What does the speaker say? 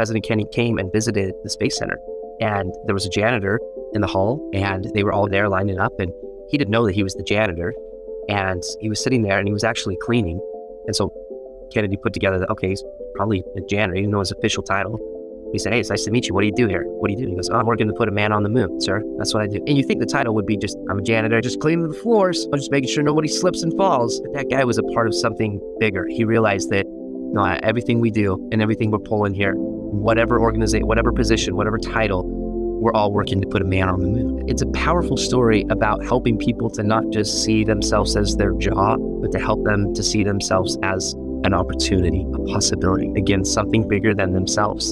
President Kennedy came and visited the Space Center, and there was a janitor in the hall, and they were all there lining up, and he didn't know that he was the janitor, and he was sitting there, and he was actually cleaning, and so Kennedy put together that okay, he's probably a janitor. He didn't know his official title. He said, "Hey, it's nice to meet you. What do you do here? What do you do?" He goes, "Oh, I'm working to put a man on the moon, sir. That's what I do." And you think the title would be just, "I'm a janitor, just cleaning the floors. I'm just making sure nobody slips and falls." But that guy was a part of something bigger. He realized that no, everything we do and everything we're pulling here, whatever organization, whatever position, whatever title, we're all working to put a man on the moon. It's a powerful story about helping people to not just see themselves as their job, but to help them to see themselves as an opportunity, a possibility, again, something bigger than themselves.